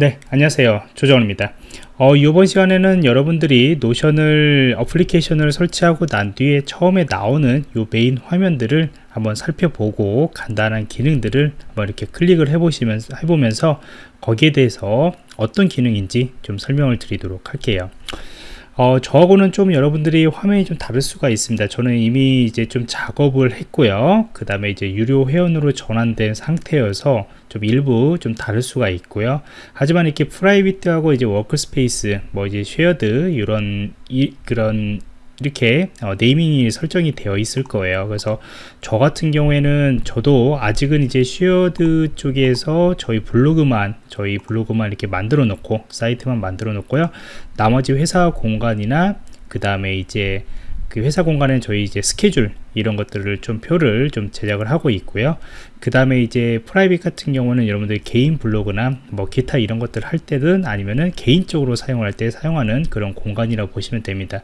네 안녕하세요. 조정원입니다. 어, 이번 시간에는 여러분들이 Notion을 어플리케이션을 설치하고 난 뒤에 처음에 나오는 이 메인 화면들을 한번 살펴보고 간단한 기능들을 한번 이렇게 클릭을 해보시면서 해보면서 거기에 대해서 어떤 기능인지 좀 설명을 드리도록 할게요 어, 저하고는 좀 여러분들이 화면이 좀 다를 수가 있습니다. 저는 이미 이제 좀 작업을 했고요. 그 다음에 이제 유료 회원으로 전환된 상태여서 좀 일부 좀 다를 수가 있고요. 하지만 이렇게 private하고 이제 workspace, 뭐 이제 shared 이런 이, 그런 이렇게 어, naming이 설정이 되어 있을 거예요. 그래서 저 같은 경우에는 저도 아직은 이제 shared 쪽에서 저희 블로그만 저희 블로그만 이렇게 만들어 놓고 사이트만 만들어 놓고요. 나머지 회사 공간이나 그 다음에 이제 그 회사 공간에 저희 이제 스케줄 이런 것들을 좀 표를 좀 제작을 하고 있고요. 그 다음에 이제 private 같은 경우는 여러분들 개인 블로그나 뭐 기타 이런 것들 할 때든 아니면은 개인적으로 사용할 때 사용하는 그런 공간이라고 보시면 됩니다.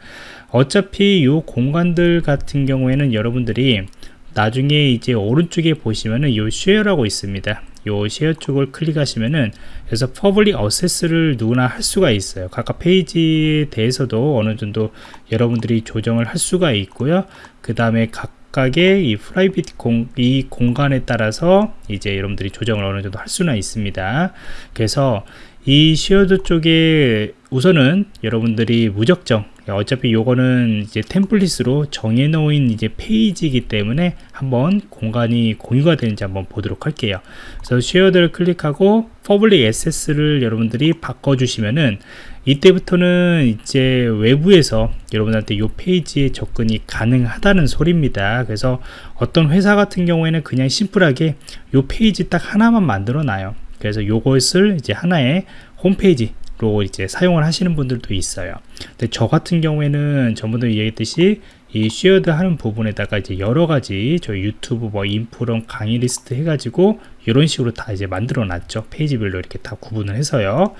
어차피 이 공간들 같은 경우에는 여러분들이 나중에 이제 오른쪽에 보시면은 이 share라고 있습니다 요 share 쪽을 클릭하시면은 그래서 public access를 누구나 할 수가 있어요. 각각 페이지에 대해서도 어느 정도 여러분들이 조정을 할 수가 있고요. 그 다음에 각각의 이 private 공, 이 공간에 따라서 이제 여러분들이 조정을 어느 정도 할 수는 있습니다. 그래서 이 shared 쪽에 우선은 여러분들이 무작정 어차피 요거는 이제 템플릿으로 정해 놓은 이제 페이지이기 때문에 한번 공간이 공유가 되는지 한번 보도록 할게요. 그래서 shared를 클릭하고 public access를 여러분들이 바꿔 주시면은 이때부터는 이제 외부에서 여러분한테 이 페이지에 접근이 가능하다는 소리입니다. 그래서 어떤 회사 같은 경우에는 그냥 심플하게 이 페이지 딱 하나만 만들어 놔요. 그래서 이것을 이제 하나의 홈페이지 로 이제 사용을 하시는 분들도 있어요. 근데 저 같은 경우에는 전부터 얘기했듯이 이 shared 하는 부분에다가 이제 여러 가지 저 유튜브 뭐 인프런 강의 리스트 해가지고 이런 식으로 다 이제 만들어 놨죠. 페이지별로 이렇게 다 구분을 해서요.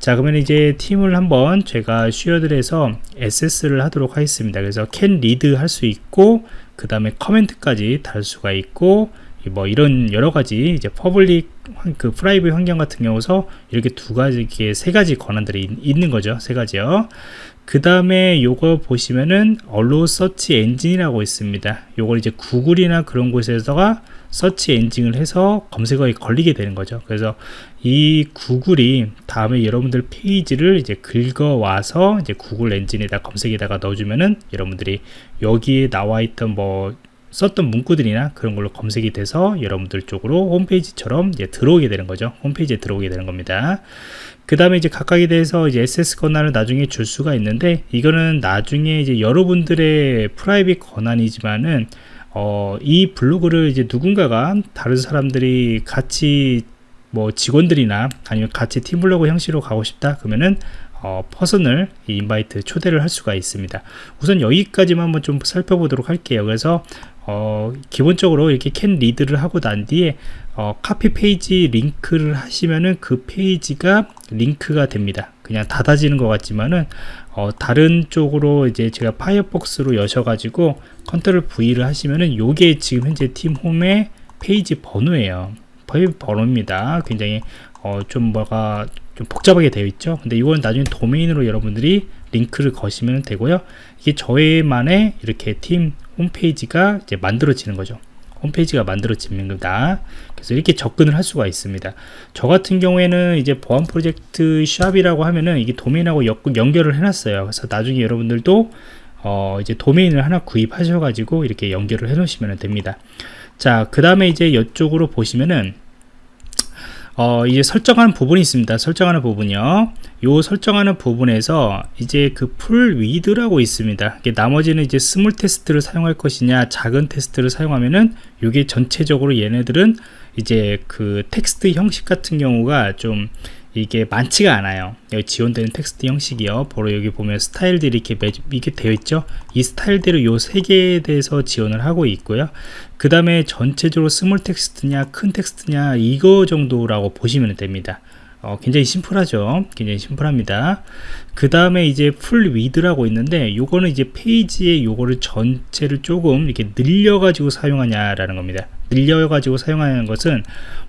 자, 그러면 이제 팀 홈을 한번 제가 shared 해서 access를 하도록 하겠습니다. 그래서 can read 할 수 있고, 그 다음에 comment까지 달 수가 있고, 뭐 이런 여러 가지 이제 public 그 private 환경 같은 경우서 이렇게 두 가지 이렇게 세 가지 권한들이 있는 거죠. 세 가지요. 그 다음에 요거 보시면은 allow search engine이라고 있습니다. 요걸 이제 Google이나 그런 곳에서가 서치 엔진을 해서 검색어에 걸리게 되는 거죠. 그래서 이 Google이 다음에 여러분들 페이지를 이제 긁어 와서 이제 구글 엔진에다 검색에다가 넣어주면은 여러분들이 여기에 나와 있던 뭐 썼던 문구들이나 그런 걸로 검색이 돼서 여러분들 쪽으로 홈페이지처럼 이제 들어오게 되는 거죠. 홈페이지에 들어오게 되는 겁니다. 그 다음에 이제 각각에 대해서 이제 SS 권한을 나중에 줄 수가 있는데 이거는 나중에 이제 여러분들의 프라이빗 권한이지만은 어, 이 블로그를 이제 누군가가 다른 사람들이 같이 뭐 직원들이나 아니면 같이 팀블로그 형식으로 가고 싶다 그러면은 어, person을 invite 초대를 할 수가 있습니다 우선 여기까지만 한번 좀 살펴보도록 할게요 그래서 어, 기본적으로 이렇게 can read를 하고 난 뒤에 어, copy page link를 하시면은 그 페이지가 링크가 됩니다. 그냥 닫아지는 것 같지만은 어, 다른 쪽으로 이제 제가 Firefox로 여셔가지고 control V를 하시면은 요게 지금 현재 팀 홈의 페이지 번호예요. 페이지 번호입니다. 굉장히 어, 좀 뭐가 좀 복잡하게 되어 있죠? 근데 이건 나중에 도메인으로 여러분들이 링크를 거시면 되고요. 이게 저희만의 이렇게 팀 홈페이지가 이제 만들어지는 거죠. 홈페이지가 만들어지는 겁니다 그래서 이렇게 접근을 할 수가 있습니다. 저 같은 경우에는 이제 보안 프로젝트 샵이라고 하면은 이게 도메인하고 연결을 해놨어요. 그래서 나중에 여러분들도 어 이제 도메인을 하나 구입하셔 가지고 이렇게 연결을 해 놓으시면 됩니다. 자 그 다음에 이제 이쪽으로 보시면은 어, 이제 설정하는 부분이 있습니다. 설정하는 부분이요. 요 설정하는 부분에서 이제 그 full width라고 있습니다. 나머지는 이제 small text를 사용할 것이냐, 작은 테스트를 사용하면은 이게 전체적으로 얘네들은 이제 그 텍스트 형식 같은 경우가 좀 이게 많지가 않아요. 여기 지원되는 텍스트 형식이요. 바로 여기 보면 스타일들이 이렇게 매, 이게 되어 있죠. 이 스타일대로 요 세 개에 대해서 지원을 하고 있고요. 그 다음에 전체적으로 small text냐 큰 텍스트냐 이거 정도라고 보시면 됩니다 어, 굉장히 심플하죠. 굉장히 심플합니다. 그 다음에 이제 full width라고 있는데 요거는 이제 페이지에 요거를 전체를 조금 이렇게 늘려 가지고 사용하냐 라는 겁니다. 늘려 가지고 사용하는 것은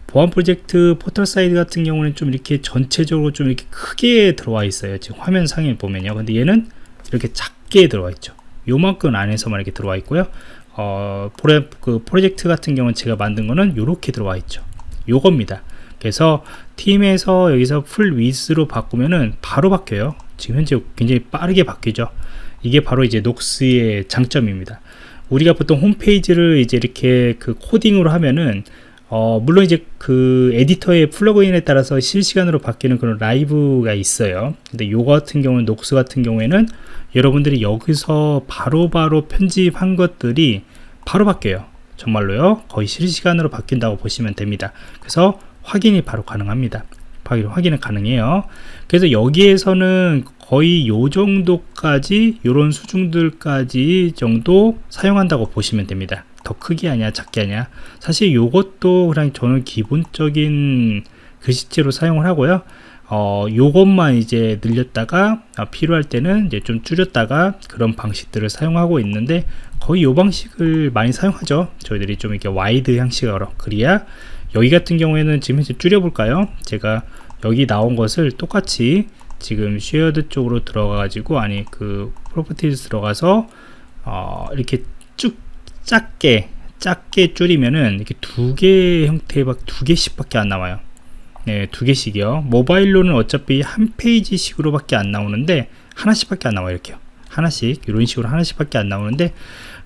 보안 프로젝트 포털 사이트 같은 경우는 좀 이렇게 전체적으로 좀 이렇게 크게 들어와 있어요. 지금 화면 상에 보면요. 근데 얘는 이렇게 작게 들어와 있죠. 요만큼 안에서만 이렇게 들어와 있고요. 어, 프로, 그 프로젝트 같은 경우는 제가 만든 거는 이렇게 들어와 있죠. 요겁니다 그래서 팀에서 여기서 full width로 바꾸면은 바로 바뀌어요. 지금 현재 굉장히 빠르게 바뀌죠. 이게 바로 이제 Notion의 장점입니다. 우리가 보통 홈페이지를 이제 이렇게 그 코딩으로 하면은 어, 물론 이제 그 editor의 plug-in에 따라서 실시간으로 바뀌는 그런 라이브가 있어요. 근데 요거 같은 경우는 Notion 같은 경우에는 여러분들이 여기서 바로바로 바로 편집한 것들이 바로 바뀌어요. 정말로요? 거의 실시간으로 바뀐다고 보시면 됩니다. 그래서 확인이 바로 가능합니다. 확인, 확인은 가능해요. 그래서 여기에서는 거의 요 정도까지 요런 수준들까지 정도 사용한다고 보시면 됩니다. 더 크게 하냐 작게 하냐. 사실 요것도 그냥 저는 기본적인 글씨체로 사용을 하고요 어, 요것만 이제 늘렸다가 아, 필요할 때는 이제 좀 줄였다가 그런 방식들을 사용하고 있는데 거의 요 방식을 많이 사용하죠. 저희들이 좀 이렇게 wide 형식으로. 그래야 여기 같은 경우에는 지금 현재 줄여볼까요? 제가 여기 나온 것을 똑같이 지금 shared 쪽으로 들어가 가지고 아니 그 properties 들어가서 어, 이렇게 쭉 작게 작게 줄이면은 이렇게 두 개 형태의 두 개씩 밖에 안 나와요 네, 두 개씩이요. 모바일로는 어차피 한 페이지씩으로 밖에 안 나오는데, 하나씩 밖에 안 나와요. 이렇게요. 하나씩, 이런 식으로 하나씩 밖에 안 나오는데,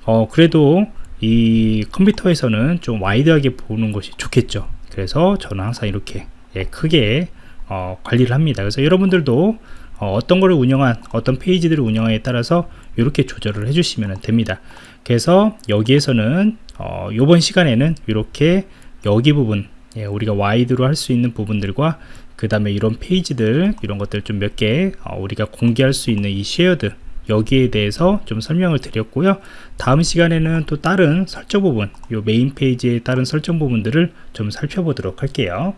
어, 그래도 이 컴퓨터에서는 좀 wide하게 보는 것이 좋겠죠. 그래서 저는 항상 이렇게 예, 크게 어, 관리를 합니다. 그래서 여러분들도 어, 떤 거를 운영한 어떤 페이지들을 운영하에 따라서 이렇게 조절을 해주시면 됩니다. 그래서 여기에서는 어, 이번 시간에는 이렇게 여기 부분 예, 우리가 wide로 할 수 있는 부분들과 그 다음에 이런 페이지들 이런 것들 좀 몇개 어, 우리가 공개할 수 있는 이 shared 여기에 대해서 좀 설명을 드렸고요. 다음 시간에는 또 다른 설정 부분 이 메인 페이지의 다른 설정 부분들을 좀 살펴보도록 할게요